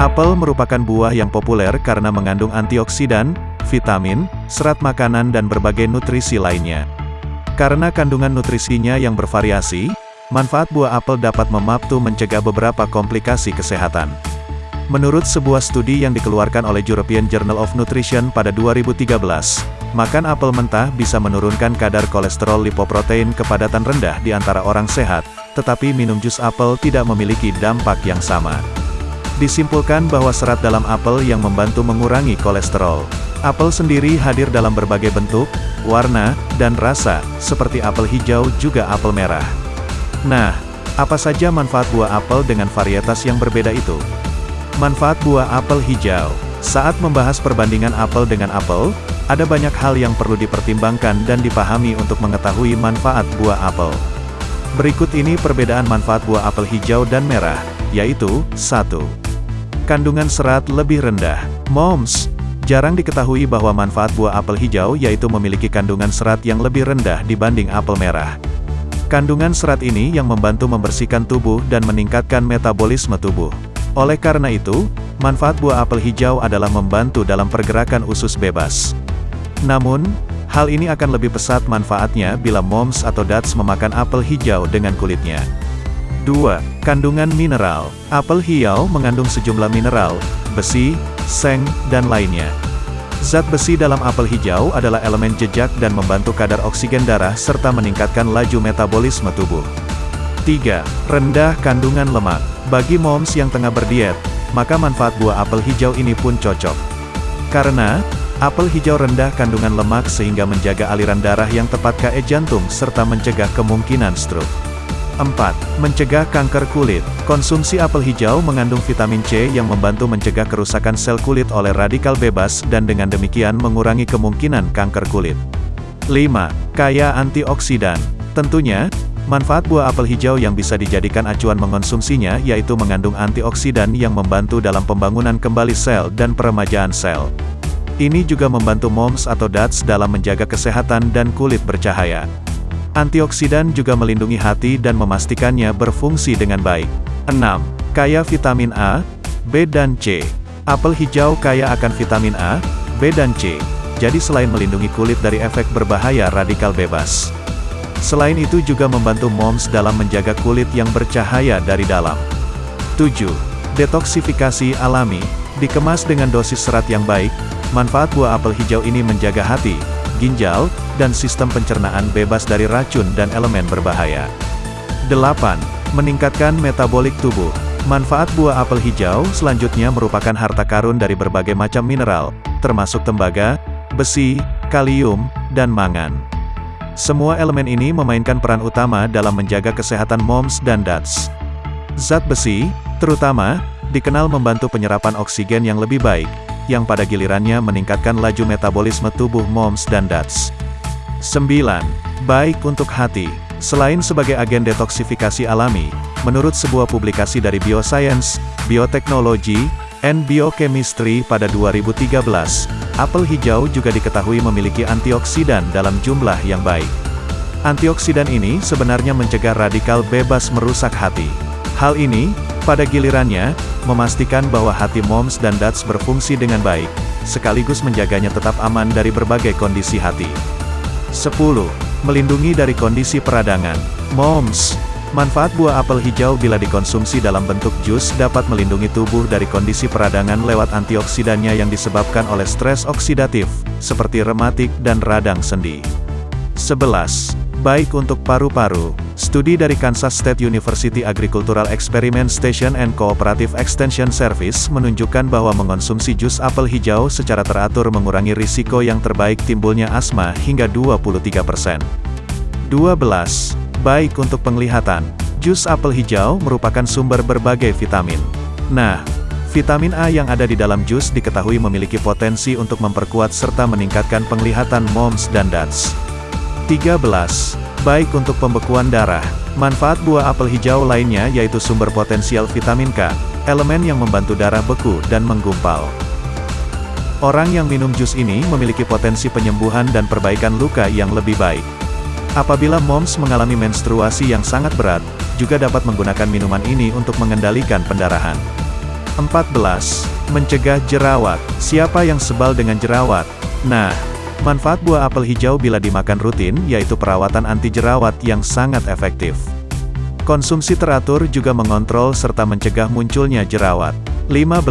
Apel merupakan buah yang populer karena mengandung antioksidan, vitamin, serat makanan dan berbagai nutrisi lainnya. Karena kandungan nutrisinya yang bervariasi, manfaat buah apel dapat memaptu mencegah beberapa komplikasi kesehatan. Menurut sebuah studi yang dikeluarkan oleh European Journal of Nutrition pada 2013, makan apel mentah bisa menurunkan kadar kolesterol lipoprotein kepadatan rendah di antara orang sehat, tetapi minum jus apel tidak memiliki dampak yang sama. Disimpulkan bahwa serat dalam apel yang membantu mengurangi kolesterol. Apel sendiri hadir dalam berbagai bentuk, warna, dan rasa, seperti apel hijau juga apel merah. Nah, apa saja manfaat buah apel dengan varietas yang berbeda itu? Manfaat buah apel hijau Saat membahas perbandingan apel dengan apel, ada banyak hal yang perlu dipertimbangkan dan dipahami untuk mengetahui manfaat buah apel. Berikut ini perbedaan manfaat buah apel hijau dan merah, yaitu, 1. Kandungan serat lebih rendah. Moms, jarang diketahui bahwa manfaat buah apel hijau yaitu memiliki kandungan serat yang lebih rendah dibanding apel merah. Kandungan serat ini yang membantu membersihkan tubuh dan meningkatkan metabolisme tubuh. Oleh karena itu, manfaat buah apel hijau adalah membantu dalam pergerakan usus bebas. Namun, hal ini akan lebih pesat manfaatnya bila moms atau dads memakan apel hijau dengan kulitnya. 2. Kandungan mineral. Apel hijau mengandung sejumlah mineral, besi, seng, dan lainnya. Zat besi dalam apel hijau adalah elemen jejak dan membantu kadar oksigen darah serta meningkatkan laju metabolisme tubuh. 3. Rendah kandungan lemak. Bagi moms yang tengah berdiet, maka manfaat buah apel hijau ini pun cocok. Karena, apel hijau rendah kandungan lemak sehingga menjaga aliran darah yang tepat ke jantung serta mencegah kemungkinan stroke. 4. Mencegah kanker kulit. Konsumsi apel hijau mengandung vitamin C yang membantu mencegah kerusakan sel kulit oleh radikal bebas dan dengan demikian mengurangi kemungkinan kanker kulit. 5. Kaya antioksidan. Tentunya, manfaat buah apel hijau yang bisa dijadikan acuan mengonsumsinya yaitu mengandung antioksidan yang membantu dalam pembangunan kembali sel dan peremajaan sel. Ini juga membantu moms atau dads dalam menjaga kesehatan dan kulit bercahaya. Antioksidan juga melindungi hati dan memastikannya berfungsi dengan baik. 6. Kaya vitamin A, B dan C. Apel hijau kaya akan vitamin A, B dan C. Jadi selain melindungi kulit dari efek berbahaya radikal bebas. Selain itu juga membantu moms dalam menjaga kulit yang bercahaya dari dalam. 7. Detoksifikasi alami. Dikemas dengan dosis serat yang baik, manfaat buah apel hijau ini menjaga hati, ginjal, dan sistem pencernaan bebas dari racun dan elemen berbahaya. 8. Meningkatkan metabolik tubuh. Manfaat buah apel hijau selanjutnya merupakan harta karun dari berbagai macam mineral, termasuk tembaga, besi, kalium, dan mangan. Semua elemen ini memainkan peran utama dalam menjaga kesehatan moms dan dads. Zat besi, terutama, dikenal membantu penyerapan oksigen yang lebih baik, yang pada gilirannya meningkatkan laju metabolisme tubuh moms dan dads. 9. Baik untuk hati. Selain sebagai agen detoksifikasi alami, menurut sebuah publikasi dari Bioscience, Bioteknologi, and Biochemistry pada 2013, apel hijau juga diketahui memiliki antioksidan dalam jumlah yang baik. Antioksidan ini sebenarnya mencegah radikal bebas merusak hati. Hal ini, pada gilirannya, memastikan bahwa hati moms dan dads berfungsi dengan baik, sekaligus menjaganya tetap aman dari berbagai kondisi hati. 10. Melindungi dari kondisi peradangan. Moms, manfaat buah apel hijau bila dikonsumsi dalam bentuk jus dapat melindungi tubuh dari kondisi peradangan lewat antioksidannya yang disebabkan oleh stres oksidatif, seperti rematik dan radang sendi. 11. Baik untuk paru-paru. Studi dari Kansas State University Agricultural Experiment Station and Cooperative Extension Service menunjukkan bahwa mengonsumsi jus apel hijau secara teratur mengurangi risiko yang terbaik timbulnya asma hingga 23%. 12. Baik untuk penglihatan. Jus apel hijau merupakan sumber berbagai vitamin. Nah, vitamin A yang ada di dalam jus diketahui memiliki potensi untuk memperkuat serta meningkatkan penglihatan moms dan dads. 13. Baik untuk pembekuan darah. Manfaat buah apel hijau lainnya yaitu sumber potensial vitamin K, elemen yang membantu darah beku dan menggumpal. Orang yang minum jus ini memiliki potensi penyembuhan dan perbaikan luka yang lebih baik. Apabila moms mengalami menstruasi yang sangat berat, juga dapat menggunakan minuman ini untuk mengendalikan pendarahan. 14. Mencegah jerawat. Siapa yang sebal dengan jerawat? Nah, manfaat buah apel hijau bila dimakan rutin yaitu perawatan anti jerawat yang sangat efektif. Konsumsi teratur juga mengontrol serta mencegah munculnya jerawat. 15.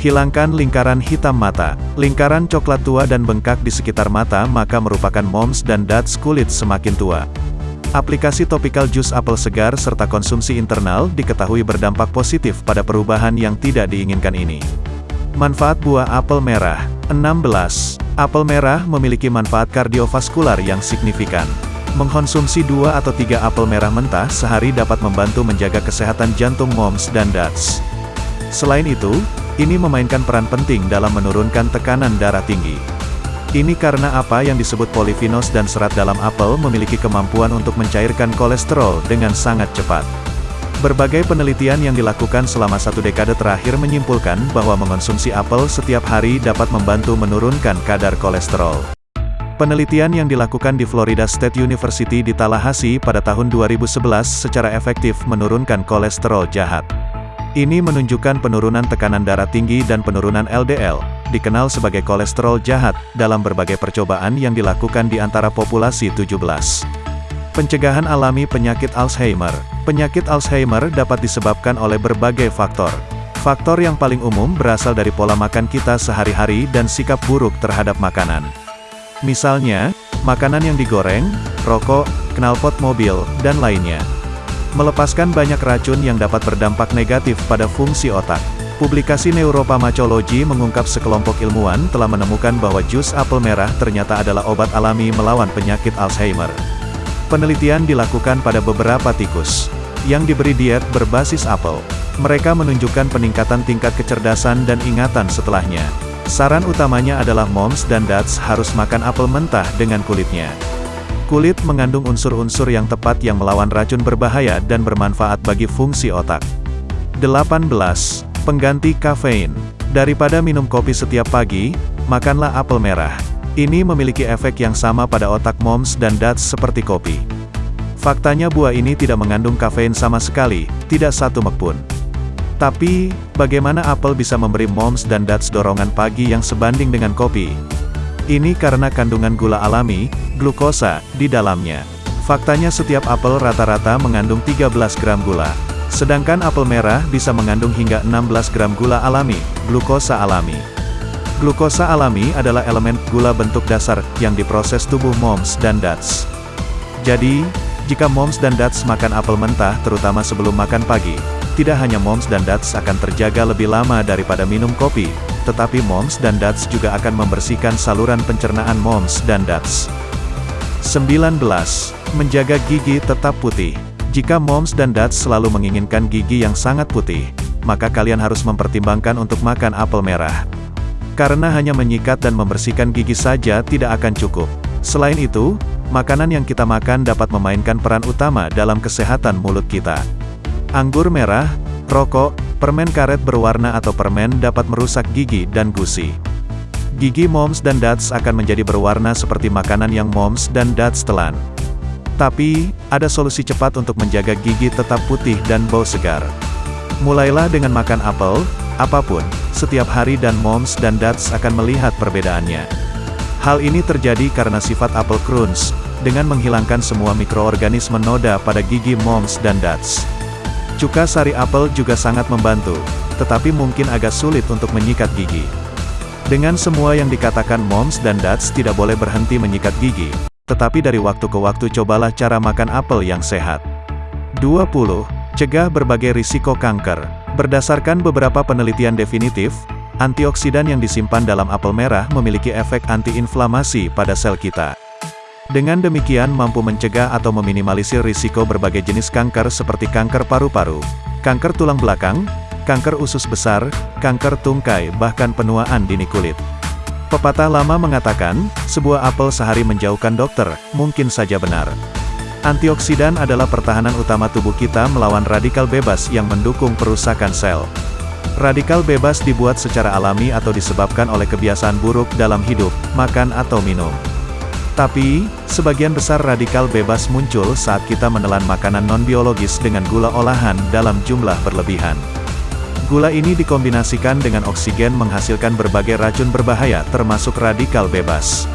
Hilangkan lingkaran hitam mata. Lingkaran coklat tua dan bengkak di sekitar mata maka merupakan moms dan dots kulit semakin tua. Aplikasi topikal jus apel segar serta konsumsi internal diketahui berdampak positif pada perubahan yang tidak diinginkan ini. Manfaat buah apel merah 16. Apel merah memiliki manfaat kardiovaskular yang signifikan. Mengkonsumsi dua atau tiga apel merah mentah sehari dapat membantu menjaga kesehatan jantung moms dan dads. Selain itu, ini memainkan peran penting dalam menurunkan tekanan darah tinggi. Ini karena apa yang disebut polifinos dan serat dalam apel memiliki kemampuan untuk mencairkan kolesterol dengan sangat cepat. Berbagai penelitian yang dilakukan selama satu dekade terakhir menyimpulkan bahwa mengonsumsi apel setiap hari dapat membantu menurunkan kadar kolesterol. Penelitian yang dilakukan di Florida State University di Tallahassee pada tahun 2011 secara efektif menurunkan kolesterol jahat. Ini menunjukkan penurunan tekanan darah tinggi dan penurunan LDL, dikenal sebagai kolesterol jahat, dalam berbagai percobaan yang dilakukan di antara populasi 17. Pencegahan alami penyakit Alzheimer Penyakit Alzheimer dapat disebabkan oleh berbagai faktor. Faktor yang paling umum berasal dari pola makan kita sehari-hari dan sikap buruk terhadap makanan. Misalnya, makanan yang digoreng, rokok, knalpot mobil, dan lainnya melepaskan banyak racun yang dapat berdampak negatif pada fungsi otak. Publikasi Neuropharmacology mengungkap sekelompok ilmuwan telah menemukan bahwa jus apel merah ternyata adalah obat alami melawan penyakit Alzheimer. Penelitian dilakukan pada beberapa tikus yang diberi diet berbasis apel. Mereka menunjukkan peningkatan tingkat kecerdasan dan ingatan setelahnya. Saran utamanya adalah moms dan dads harus makan apel mentah dengan kulitnya. Kulit mengandung unsur-unsur yang tepat yang melawan racun berbahaya dan bermanfaat bagi fungsi otak. 18. Pengganti kafein. Daripada minum kopi setiap pagi, makanlah apel merah. Ini memiliki efek yang sama pada otak moms dan dads seperti kopi. Faktanya buah ini tidak mengandung kafein sama sekali, tidak satu mek pun. Tapi, bagaimana apel bisa memberi moms dan dads dorongan pagi yang sebanding dengan kopi? Ini karena kandungan gula alami, glukosa, di dalamnya. Faktanya setiap apel rata-rata mengandung 13 gram gula. Sedangkan apel merah bisa mengandung hingga 16 gram gula alami, glukosa alami. Glukosa alami adalah elemen gula bentuk dasar yang diproses tubuh moms dan dads. Jadi, jika moms dan dads makan apel mentah terutama sebelum makan pagi, tidak hanya moms dan dads akan terjaga lebih lama daripada minum kopi, tetapi moms dan dads juga akan membersihkan saluran pencernaan moms dan dads. 19. Menjaga gigi tetap putih. Jika moms dan dads selalu menginginkan gigi yang sangat putih, maka kalian harus mempertimbangkan untuk makan apel merah. Karena hanya menyikat dan membersihkan gigi saja tidak akan cukup. Selain itu, makanan yang kita makan dapat memainkan peran utama dalam kesehatan mulut kita. Anggur merah, rokok, Permen karet berwarna atau permen dapat merusak gigi dan gusi. Gigi moms dan dads akan menjadi berwarna seperti makanan yang moms dan dads telan. Tapi, ada solusi cepat untuk menjaga gigi tetap putih dan bau segar. Mulailah dengan makan apel, apa pun, setiap hari dan moms dan dads akan melihat perbedaannya. Hal ini terjadi karena sifat apel crunch, dengan menghilangkan semua mikroorganisme noda pada gigi moms dan dads. Cuka sari apel juga sangat membantu, tetapi mungkin agak sulit untuk menyikat gigi. Dengan semua yang dikatakan moms dan dads tidak boleh berhenti menyikat gigi, tetapi dari waktu ke waktu cobalah cara makan apel yang sehat. 20. Cegah berbagai risiko kanker. Berdasarkan beberapa penelitian definitif, antioksidan yang disimpan dalam apel merah memiliki efek antiinflamasi pada sel kita. Dengan demikian mampu mencegah atau meminimalisir risiko berbagai jenis kanker seperti kanker paru-paru, kanker tulang belakang, kanker usus besar, kanker tungkai bahkan penuaan dini kulit. Pepatah lama mengatakan, sebuah apel sehari menjauhkan dokter, mungkin saja benar. Antioksidan adalah pertahanan utama tubuh kita melawan radikal bebas yang mendukung perusakan sel. Radikal bebas dibuat secara alami atau disebabkan oleh kebiasaan buruk dalam hidup, makan atau minum. Tapi, sebagian besar radikal bebas muncul saat kita menelan makanan non-biologis dengan gula olahan dalam jumlah berlebihan. Gula ini dikombinasikan dengan oksigen menghasilkan berbagai racun berbahaya termasuk radikal bebas.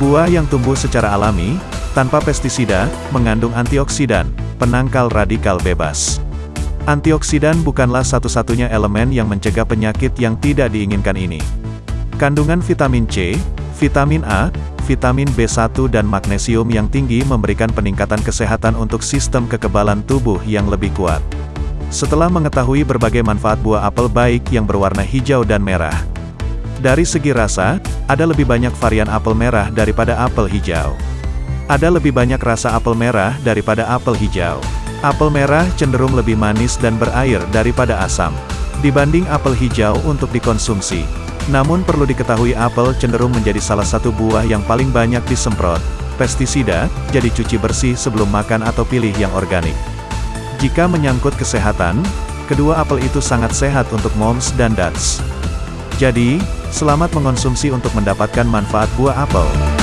Buah yang tumbuh secara alami, tanpa pestisida, mengandung antioksidan, penangkal radikal bebas. Antioksidan bukanlah satu-satunya elemen yang mencegah penyakit yang tidak diinginkan ini. Kandungan vitamin C, vitamin A, vitamin B1 dan magnesium yang tinggi memberikan peningkatan kesehatan untuk sistem kekebalan tubuh yang lebih kuat. Setelah mengetahui berbagai manfaat buah apel baik yang berwarna hijau dan merah. Dari segi rasa, ada lebih banyak varian apel merah daripada apel hijau. Ada lebih banyak rasa apel merah daripada apel hijau. Apel merah cenderung lebih manis dan berair daripada asam. Dibanding apel hijau untuk dikonsumsi. Namun perlu diketahui apel cenderung menjadi salah satu buah yang paling banyak disemprot, pestisida, jadi cuci bersih sebelum makan atau pilih yang organik. Jika menyangkut kesehatan, kedua apel itu sangat sehat untuk moms dan dads. Jadi, selamat mengonsumsi untuk mendapatkan manfaat buah apel.